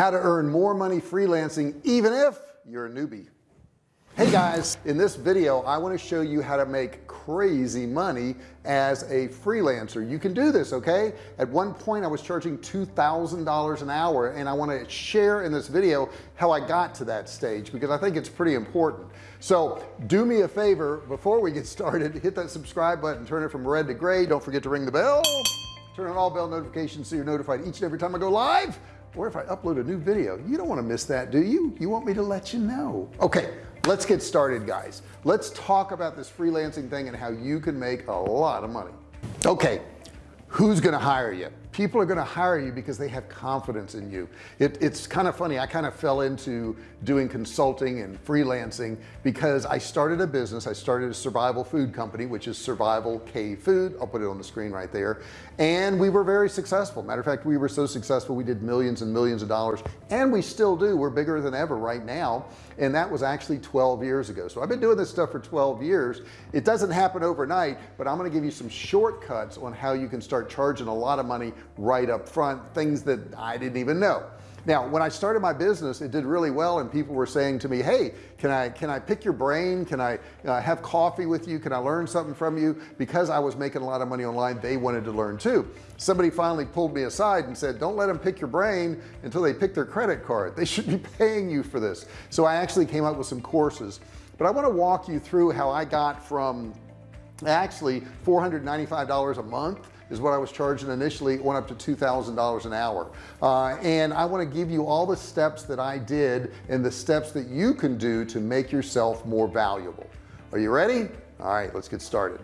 how to earn more money freelancing even if you're a newbie. Hey guys in this video I want to show you how to make crazy money as a freelancer. You can do this okay? At one point I was charging $2,000 an hour and I want to share in this video how I got to that stage because I think it's pretty important. So do me a favor before we get started hit that subscribe button turn it from red to gray. Don't forget to ring the bell. Turn on all bell notifications so you're notified each and every time I go live or if I upload a new video? You don't want to miss that do you? You want me to let you know. Okay let's get started guys. Let's talk about this freelancing thing and how you can make a lot of money. Okay who's gonna hire you people are going to hire you because they have confidence in you. It, it's kind of funny I kind of fell into doing consulting and freelancing because I started a business. I started a survival food company which is Survival Cave food. I'll put it on the screen right there. And we were very successful. Matter of fact we were so successful we did millions and millions of dollars. And we still do. We're bigger than ever right now and that was actually 12 years ago. So I've been doing this stuff for 12 years. It doesn't happen overnight but I'm going to give you some shortcuts on how you can start charging a lot of money right up front things that I didn't even know now when I started my business it did really well and people were saying to me hey can I can I pick your brain? Can I uh, have coffee with you? Can I learn something from you? Because I was making a lot of money online they wanted to learn too. Somebody finally pulled me aside and said don't let them pick your brain until they pick their credit card. They should be paying you for this. So I actually came up with some courses. But I want to walk you through how I got from actually $495 a month is what I was charging initially. Went up to $2,000 an hour. Uh, and I want to give you all the steps that I did and the steps that you can do to make yourself more valuable. Are you ready? All right let's get started.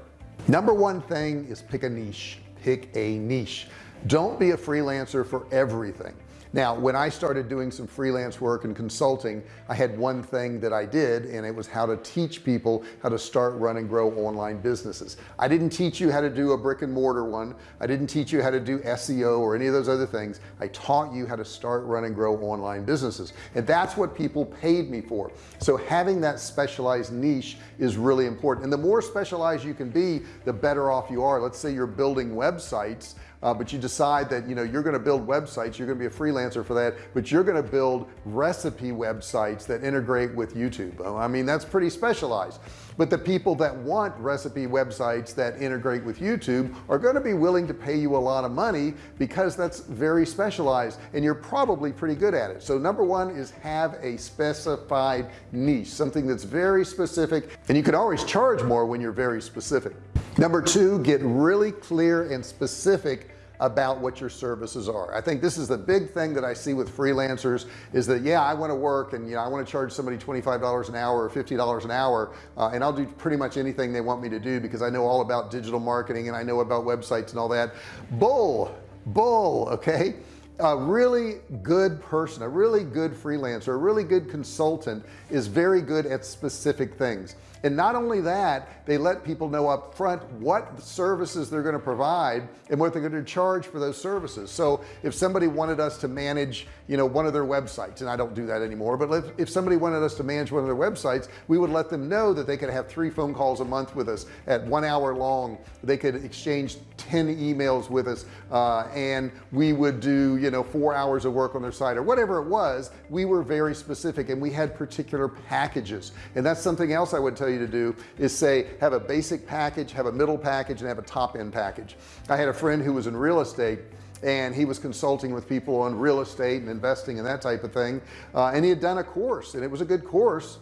Number one thing is pick a niche. Pick a niche. Don't be a freelancer for everything now when I started doing some freelance work and consulting I had one thing that I did and it was how to teach people how to start run and grow online businesses. I didn't teach you how to do a brick and mortar one. I didn't teach you how to do SEO or any of those other things. I taught you how to start run and grow online businesses. And that's what people paid me for. So having that specialized niche is really important. And the more specialized you can be the better off you are. Let's say you're building websites uh, but you decide that you know you're going to build websites you're going to be a freelancer for that but you're going to build recipe websites that integrate with YouTube. I mean that's pretty specialized. But the people that want recipe websites that integrate with YouTube are going to be willing to pay you a lot of money because that's very specialized and you're probably pretty good at it. So number one is have a specified niche something that's very specific and you can always charge more when you're very specific number two get really clear and specific about what your services are. I think this is the big thing that I see with freelancers is that yeah I want to work and you know I want to charge somebody $25 an hour or $50 an hour uh, and I'll do pretty much anything they want me to do because I know all about digital marketing and I know about websites and all that. Bull bull okay? A really good person a really good freelancer a really good consultant is very good at specific things and not only that they let people know up front what services they're going to provide and what they're going to charge for those services. So if somebody wanted us to manage you know one of their websites and I don't do that anymore but if, if somebody wanted us to manage one of their websites we would let them know that they could have three phone calls a month with us at one hour long. They could exchange 10 emails with us uh, and we would do you know four hours of work on their site or whatever it was. We were very specific and we had particular packages. And that's something else I would tell you to do is say have a basic package have a middle package and have a top end package. I had a friend who was in real estate and he was consulting with people on real estate and investing and that type of thing uh, and he had done a course and it was a good course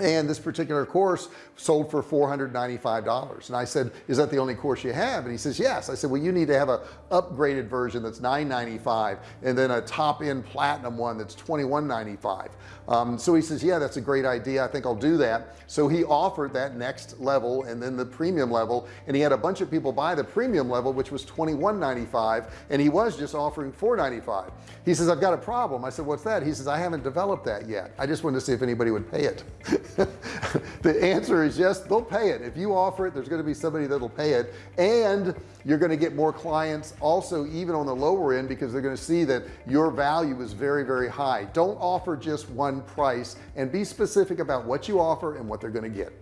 and this particular course sold for $495 and I said is that the only course you have? And he says yes. I said well you need to have a upgraded version that's $9.95 and then a top-end platinum one that's $21.95 um, so he says yeah that's a great idea. I think I'll do that. So he offered that next level and then the premium level. And he had a bunch of people buy the premium level which was $21.95 and he was just offering $4.95 he says I've got a problem. I said what's that? He says I haven't developed that yet. I just wanted to see if anybody would pay it the answer is yes they'll pay it. If you offer it there's going to be somebody that'll pay it. And you're going to get more clients also even on the lower end because they're going to see that your value is very very high. Don't offer just one price and be specific about what you offer and what they're going to get.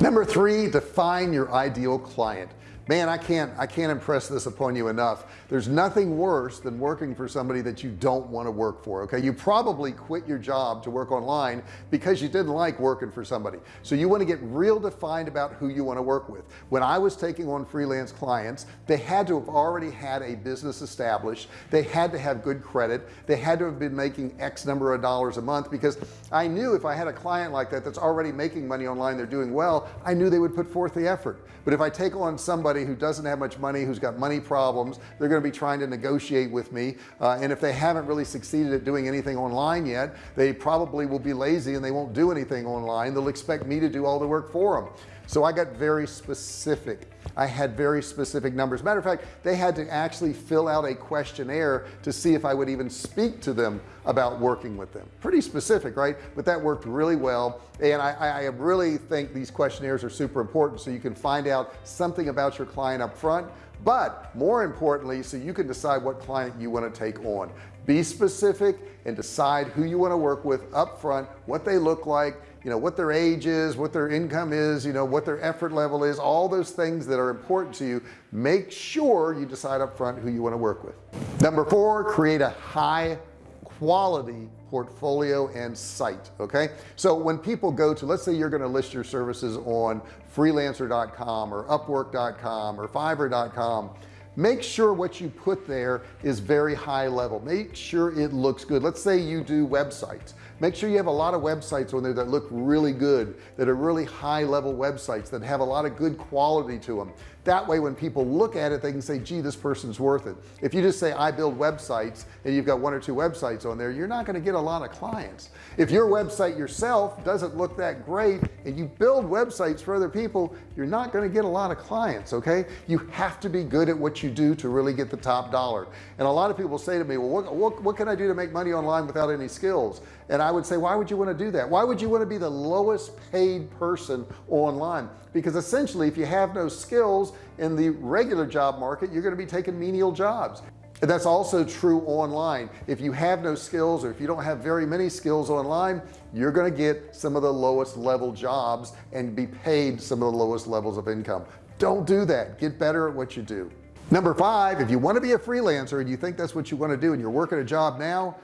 Number three define your ideal client man I can't I can't impress this upon you enough. There's nothing worse than working for somebody that you don't want to work for okay? You probably quit your job to work online because you didn't like working for somebody. So you want to get real defined about who you want to work with. When I was taking on freelance clients they had to have already had a business established. They had to have good credit. They had to have been making X number of dollars a month because I knew if I had a client like that that's already making money online they're doing well I knew they would put forth the effort. But if I take on somebody who doesn't have much money who's got money problems they're going to be trying to negotiate with me. Uh, and if they haven't really succeeded at doing anything online yet they probably will be lazy and they won't do anything online. They'll expect me to do all the work for them so I got very specific. I had very specific numbers. Matter of fact they had to actually fill out a questionnaire to see if I would even speak to them about working with them. Pretty specific right? But that worked really well. And I, I really think these questionnaires are super important so you can find out something about your client up front but more importantly so you can decide what client you want to take on. Be specific and decide who you want to work with up front what they look like you know what their age is what their income is you know what their effort level is all those things that are important to you make sure you decide up front who you want to work with. Number four create a high quality portfolio and site okay? So when people go to let's say you're going to list your services on freelancer.com or upwork.com or fiverr.com make sure what you put there is very high level. Make sure it looks good. Let's say you do websites make sure you have a lot of websites on there that look really good that are really high level websites that have a lot of good quality to them that way when people look at it they can say gee this person's worth it. If you just say I build websites and you've got one or two websites on there you're not going to get a lot of clients. If your website yourself doesn't look that great and you build websites for other people you're not going to get a lot of clients okay? You have to be good at what you do to really get the top dollar. And a lot of people say to me well what, what, what can I do to make money online without any skills? And I would say why would you want to do that? Why would you want to be the lowest paid person online? Because essentially if you have no skills in the regular job market you're going to be taking menial jobs. And that's also true online. If you have no skills or if you don't have very many skills online you're going to get some of the lowest level jobs and be paid some of the lowest levels of income. Don't do that. Get better at what you do. Number five if you want to be a freelancer and you think that's what you want to do and you're working a job now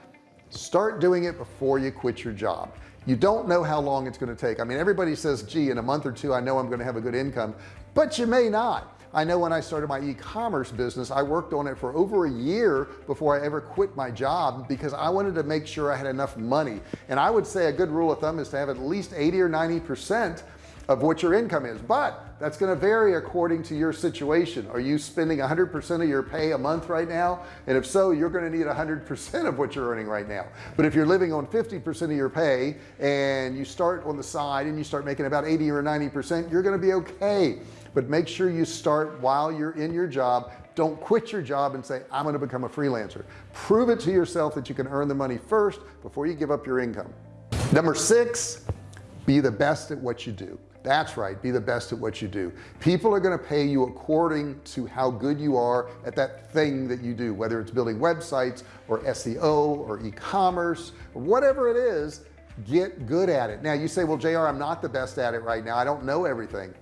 start doing it before you quit your job. You don't know how long it's going to take. I mean everybody says gee in a month or two I know I'm going to have a good income but you may not. I know when I started my e-commerce business I worked on it for over a year before I ever quit my job because I wanted to make sure I had enough money. And I would say a good rule of thumb is to have at least 80 or 90 percent of what your income is. But that's going to vary according to your situation. Are you spending 100% of your pay a month right now? And if so you're going to need 100% of what you're earning right now. But if you're living on 50% of your pay and you start on the side and you start making about 80 or 90% you're going to be okay. But make sure you start while you're in your job. Don't quit your job and say I'm going to become a freelancer. Prove it to yourself that you can earn the money first before you give up your income. Number six be the best at what you do that's right. Be the best at what you do. People are going to pay you according to how good you are at that thing that you do whether it's building websites or SEO or e-commerce or whatever it is get good at it. Now you say well JR I'm not the best at it right now. I don't know everything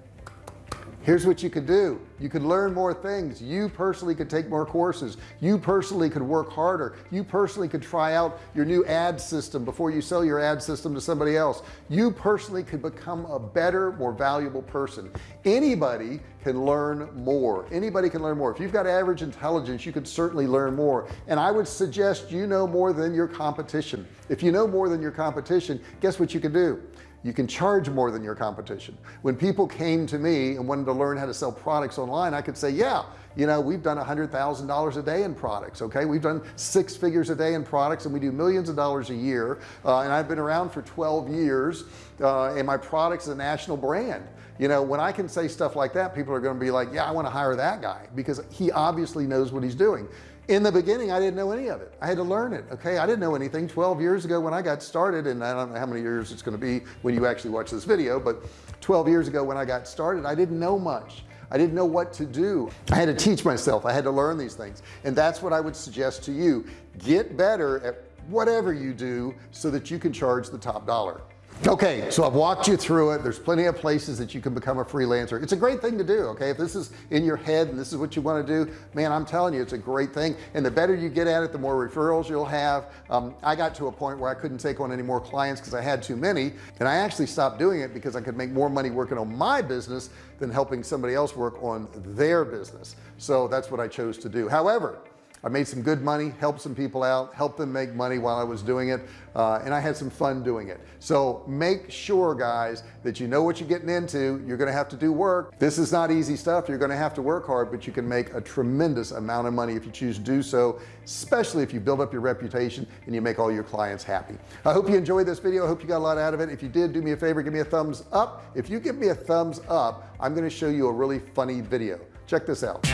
here's what you could do. You could learn more things. You personally could take more courses. You personally could work harder. You personally could try out your new ad system before you sell your ad system to somebody else. You personally could become a better more valuable person. Anybody can learn more. Anybody can learn more. If you've got average intelligence you could certainly learn more. And I would suggest you know more than your competition. If you know more than your competition guess what you can do you can charge more than your competition. When people came to me and wanted to learn how to sell products online I could say yeah you know we've done a hundred thousand dollars a day in products okay? We've done six figures a day in products and we do millions of dollars a year uh, and I've been around for 12 years uh, and my products is a national brand. You know when I can say stuff like that people are going to be like yeah I want to hire that guy because he obviously knows what he's doing in the beginning I didn't know any of it. I had to learn it okay? I didn't know anything. 12 years ago when I got started and I don't know how many years it's going to be when you actually watch this video but 12 years ago when I got started I didn't know much. I didn't know what to do. I had to teach myself. I had to learn these things. And that's what I would suggest to you. Get better at whatever you do so that you can charge the top dollar okay so I've walked you through it. There's plenty of places that you can become a freelancer. It's a great thing to do okay? If this is in your head and this is what you want to do man I'm telling you it's a great thing. And the better you get at it the more referrals you'll have. Um, I got to a point where I couldn't take on any more clients because I had too many and I actually stopped doing it because I could make more money working on my business than helping somebody else work on their business. So that's what I chose to do. However I made some good money helped some people out helped them make money while I was doing it uh, and I had some fun doing it. So make sure guys that you know what you're getting into. You're gonna have to do work. This is not easy stuff. You're gonna have to work hard but you can make a tremendous amount of money if you choose to do so especially if you build up your reputation and you make all your clients happy. I hope you enjoyed this video. I hope you got a lot out of it. If you did do me a favor give me a thumbs up. If you give me a thumbs up I'm going to show you a really funny video. Check this out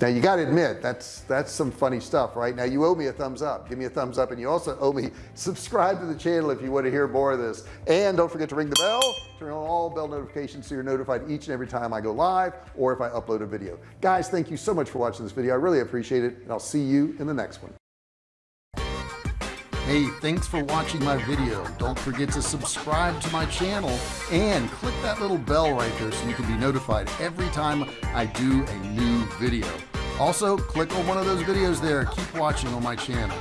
now you got to admit that's that's some funny stuff right? Now you owe me a thumbs up. Give me a thumbs up and you also owe me subscribe to the channel if you want to hear more of this. And don't forget to ring the bell turn on all bell notifications so you're notified each and every time I go live or if I upload a video. Guys thank you so much for watching this video. I really appreciate it and I'll see you in the next one. Hey, thanks for watching my video. Don't forget to subscribe to my channel and click that little bell right there so you can be notified every time I do a new video. Also, click on one of those videos there. Keep watching on my channel.